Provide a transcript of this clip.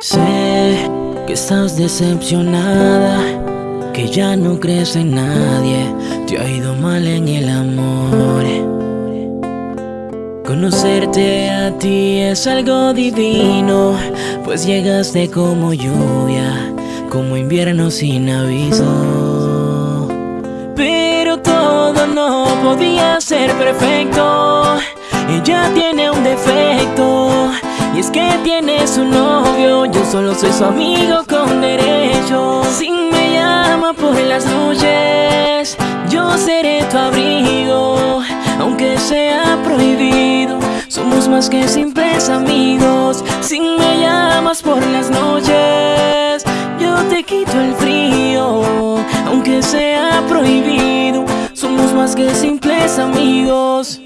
Sé que estás decepcionada, que ya no crees en nadie, te ha ido mal en el amor. Conocerte a ti es algo divino, pues llegaste como lluvia, como invierno sin aviso. Pero todo no podía ser perfecto, ella tiene que tiene su novio, yo solo soy su amigo con derecho. Si me llama por las noches, yo seré tu abrigo. Aunque sea prohibido, somos más que simples amigos. Si me llamas por las noches, yo te quito el frío. Aunque sea prohibido, somos más que simples amigos